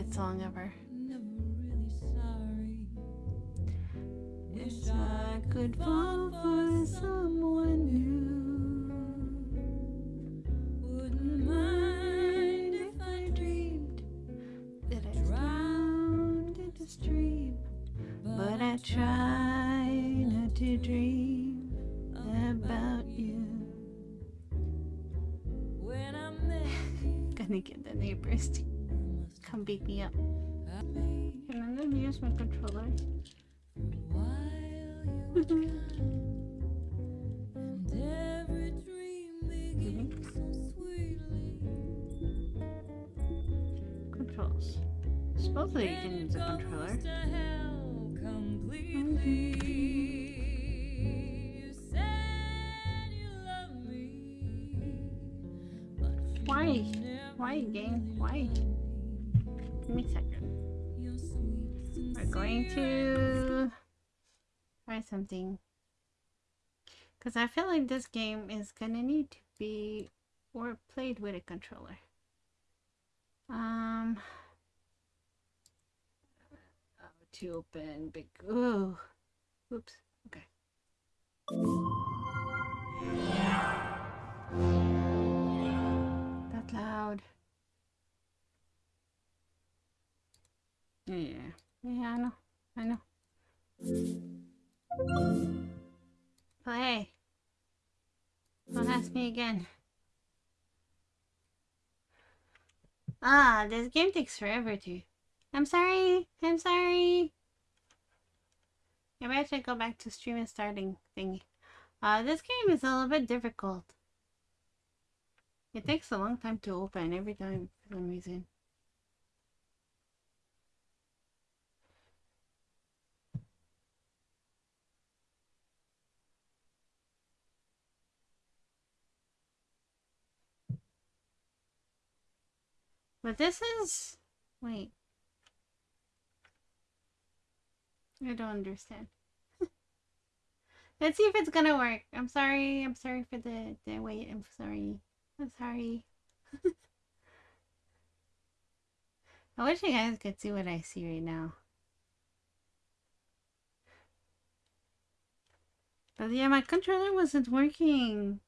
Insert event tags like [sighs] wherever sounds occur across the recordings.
favorite song ever. Wish I could fall for someone new. Wouldn't mind if I dreamed that I drowned in the stream, but I try not to dream about you. [laughs] Gonna get the neighbors to come beat me up. Can I use my controller? [laughs] Controls. Supposedly you can use a controller. Why? Why game? Why? Give me a second. We're going to try something. Because I feel like this game is gonna need to be or played with a controller. Um, oh, to open big. Ooh, oops. Okay. That loud. Yeah, yeah, I know, I know. But hey, Don't ask me again. Ah, this game takes forever to. I'm sorry. I'm sorry. Maybe I should go back to stream and starting thingy. Uh, this game is a little bit difficult. It takes a long time to open every time for some reason. But this is... Wait. I don't understand. [laughs] Let's see if it's gonna work. I'm sorry. I'm sorry for the, the wait. I'm sorry. I'm sorry. [laughs] I wish you guys could see what I see right now. But yeah, my controller wasn't working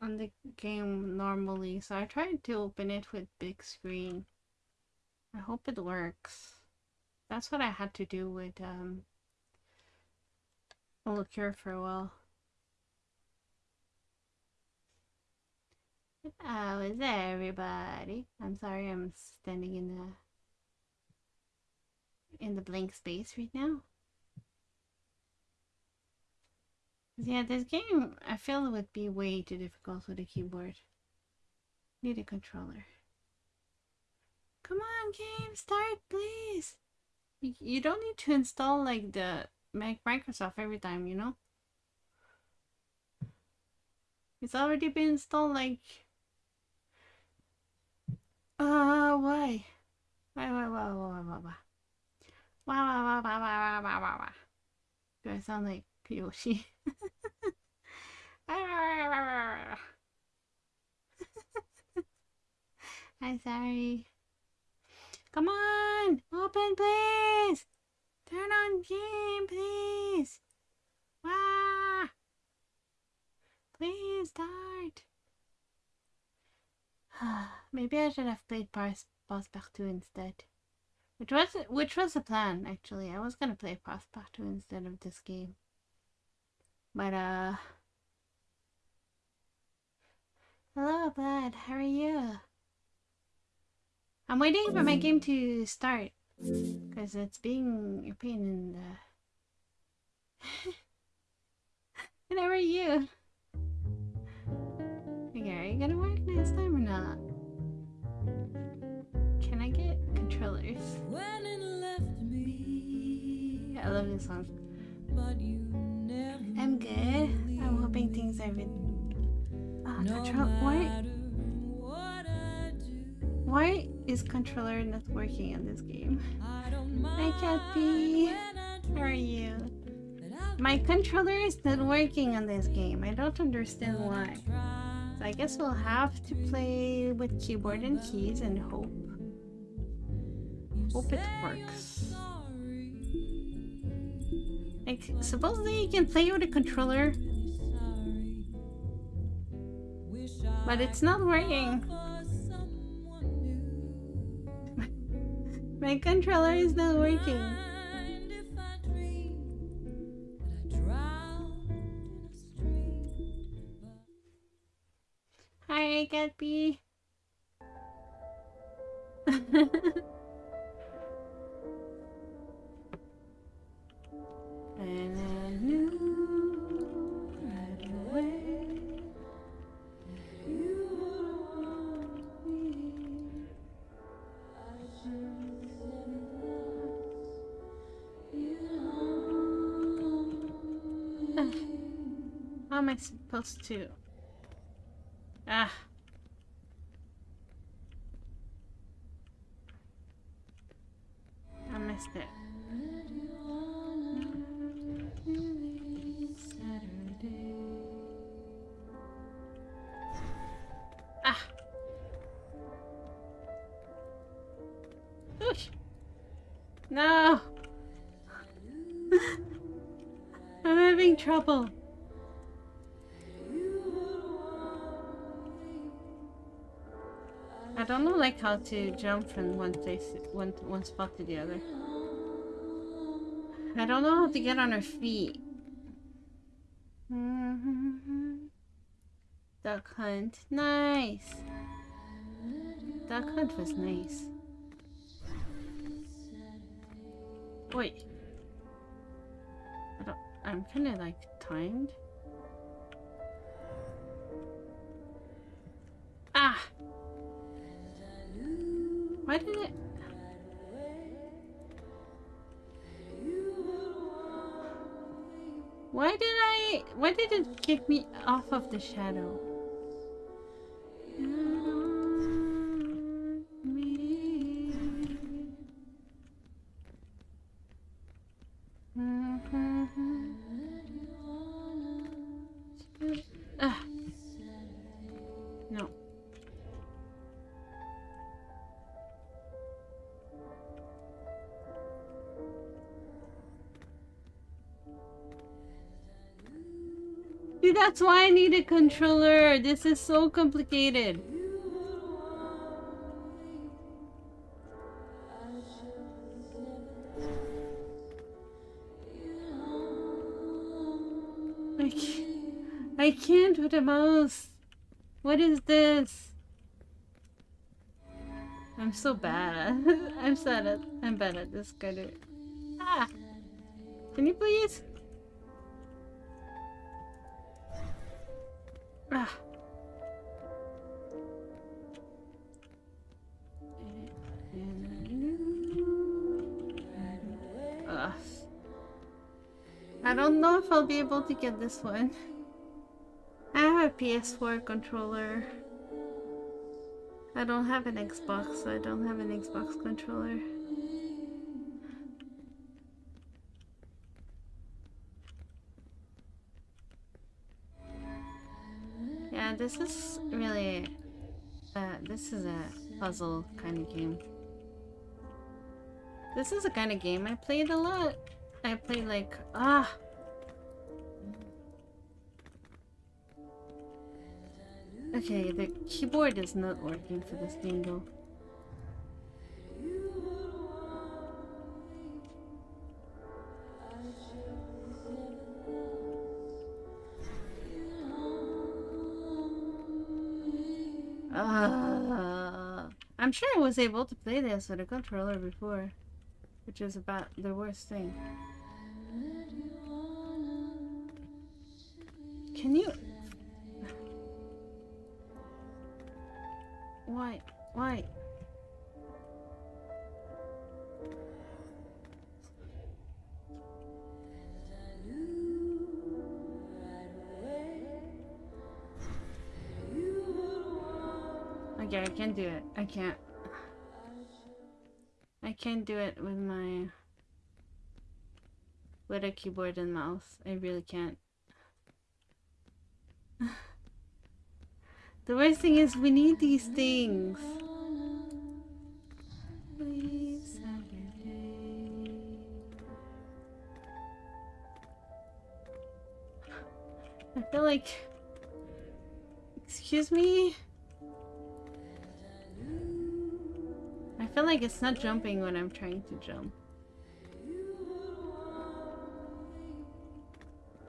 on the game normally, so I tried to open it with big screen. I hope it works. That's what I had to do with um Cure for a while. How is everybody? I'm sorry I'm standing in the in the blank space right now. Yeah, this game, I feel it would be way too difficult with a keyboard. Need a controller. Come on, game, start, please. You, don't need to install, like, the Mac Microsoft every time, you know? It's already been installed, like... Uh, why? Why, why, why, why, why, why? Why, why, why, why, why, why, why, why? Do I sound like Yoshi? [laughs] I'm sorry. Come on! Open, please! Turn on game, please! Wah! Please start! [sighs] Maybe I should have played Pass Passepartout instead. Which was which was the plan actually. I was gonna play Passepartout instead of this game. But uh Hello, bud. How are you? I'm waiting for my game to start. Because it's being a pain in the... [laughs] and how are you? Okay, are you gonna work next time or not? Can I get controllers? When it left me, I love this song. I'm good. I'm hoping things are been uh, control why why is controller not working in this game? Hi Kathy, how are you? My controller is not working on this game. I don't understand why. So I guess we'll have to play with keyboard and keys and hope. Hope it works. Like, supposedly you can play with a controller. But it's not working. [laughs] My controller is not working. Hi, Gatsby. and [laughs] I supposed to? Ah. I missed it. Ah. Oosh. No. [laughs] I'm having trouble. Like how to jump from one place one one spot to the other. I don't know how to get on her feet. Duck hunt. Nice. Duck hunt was nice. Wait. I I'm kind of like timed. Why did it? Why did I? Why did it kick me off of the shadow? See, that's why I need a controller. This is so complicated. I can't, I can't with a mouse. What is this? I'm so bad. [laughs] I'm sad at I'm bad at this kind of Ah Can you please? Ah. Ugh. I don't know if I'll be able to get this one. I have a PS4 controller. I don't have an Xbox, so I don't have an Xbox controller. This is really... Uh, this is a puzzle kind of game. This is a kind of game I played a lot. I played like... Ah! Okay, the keyboard is not working for this game though. I'm sure I was able to play this with a controller before, which is about the worst thing. Can you... [sighs] Why? Why? do it. I can't. I can't do it with my... With a keyboard and mouse. I really can't. [laughs] the worst thing is we need these things. I feel like... Excuse me? Feel like it's not jumping when I'm trying to jump.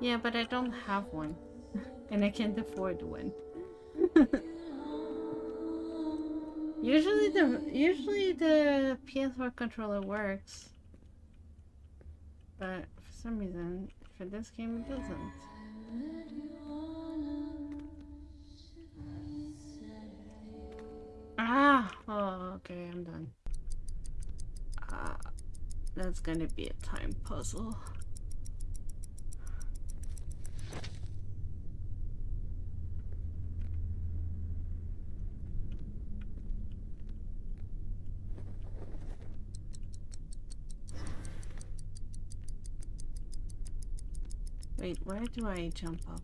Yeah, but I don't have one. [laughs] and I can't afford one. [laughs] usually the usually the PS4 controller works. But for some reason, for this game it doesn't. Ah! Oh, okay, I'm done. Ah, that's gonna be a time puzzle. Wait, where do I jump up?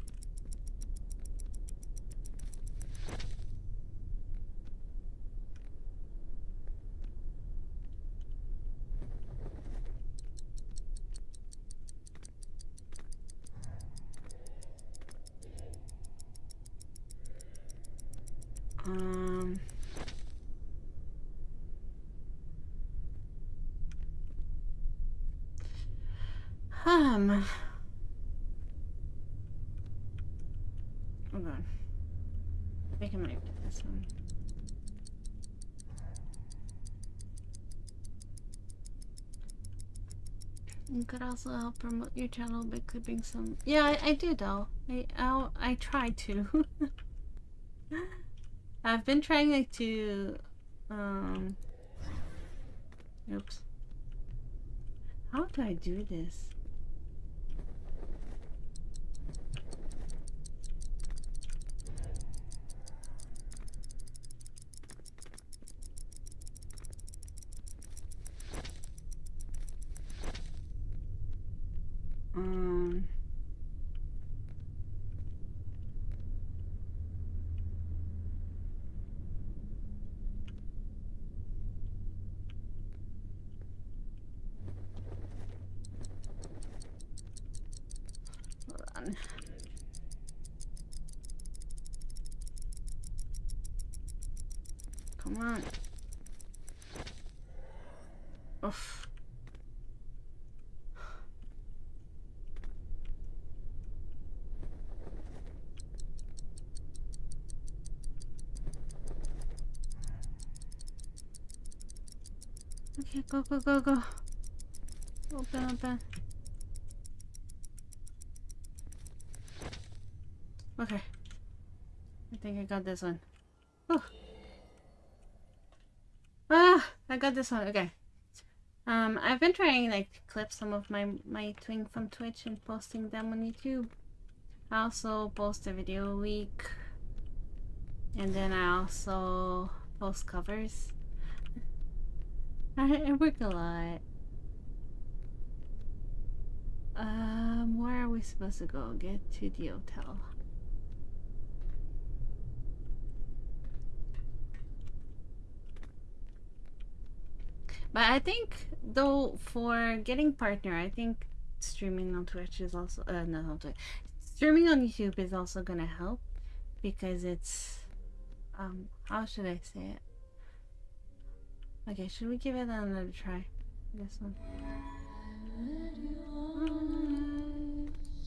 Um... Um... Hold on. I think I might do this one. You could also help promote your channel by clipping some. Yeah, I, I do though. I I'll, I try to. [laughs] I've been trying like, to. Um. Oops. How do I do this? Um, hold on. Come on. Oof. Okay, go, go, go, go. Open, open. Okay. I think I got this one. Oh. [sighs] I got this one. Okay. Um, I've been trying like to clip some of my my twing from Twitch and posting them on YouTube. I also post a video a week, and then I also post covers. I, [laughs] I work a lot. Um, where are we supposed to go? Get to the hotel. But I think, though, for getting partner, I think streaming on Twitch is also, uh, not on Twitch, streaming on YouTube is also gonna help because it's, um, how should I say it? Okay, should we give it another try? This one.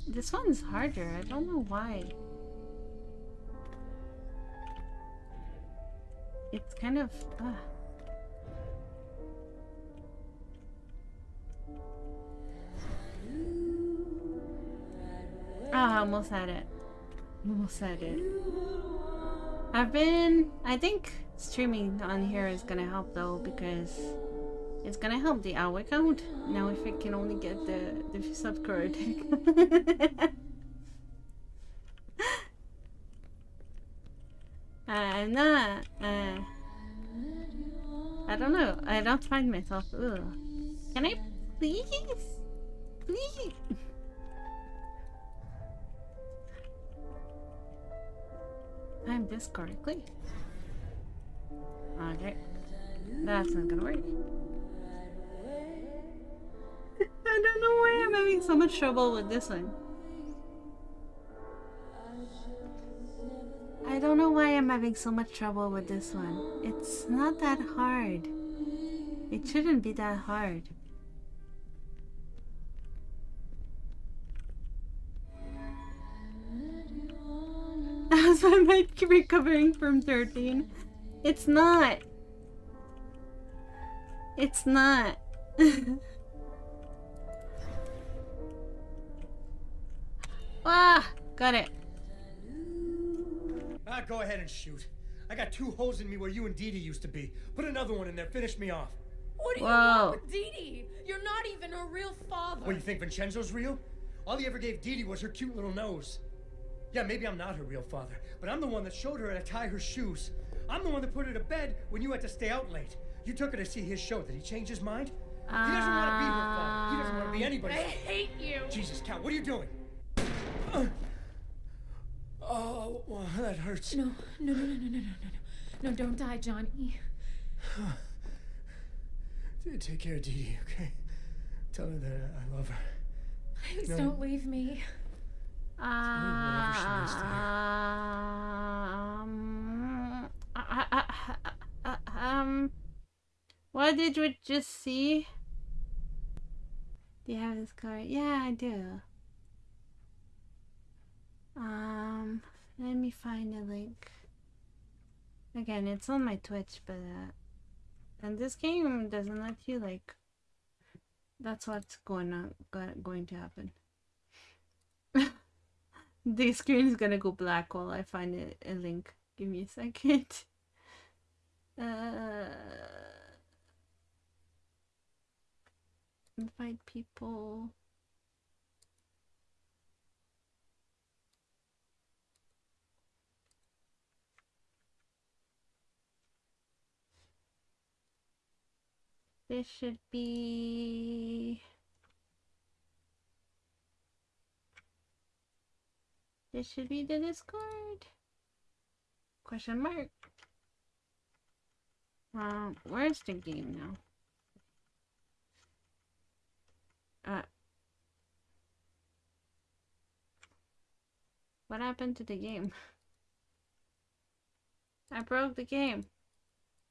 This one's harder. I don't know why. It's kind of... Uh. Ah, almost had it. Almost had it. I've been... I think streaming on here is gonna help though because it's gonna help the hour count. Now if I can only get the, the uh, [laughs] I'm not... Uh, I don't know. I don't find myself... Ugh. Can I please? Please? Time this correctly. Okay. That's not gonna work. [laughs] I don't know why I'm having so much trouble with this one. I don't know why I'm having so much trouble with this one. It's not that hard. It shouldn't be that hard. [laughs] As I might be recovering from 13. It's not. It's not. [laughs] ah, got it. Ah, go ahead and shoot. I got two holes in me where you and Dee Dee used to be. Put another one in there. Finish me off. What do you Whoa. want with Dee Dee? You're not even her real father. What, you think Vincenzo's real? All he ever gave Dee Dee was her cute little nose. Yeah, maybe I'm not her real father, but I'm the one that showed her how to tie her shoes. I'm the one that put her to bed when you had to stay out late. You took her to see his show. Did he change his mind? Uh, he doesn't want to be her father. He doesn't want to be ah, anybody. I hate you. Jesus, Cal, what are you doing? Uh, oh, well, that hurts. No, no, no, no, no, no, no, no. No, don't die, Johnny. Take care of Dee Dee, okay? Tell her that I love her. Please no. don't leave me. Um, uh, um, what did we just see? Do you have this card? Yeah, I do. Um, let me find a link. Again, it's on my Twitch, but uh, and this game doesn't let you like. That's what's going on, going to happen. The screen is gonna go black while I find a, a link. Give me a second. [laughs] Uh, invite people. This should be. This should be the Discord. Question mark. Um, where's the game now? Uh. What happened to the game? [laughs] I broke the game.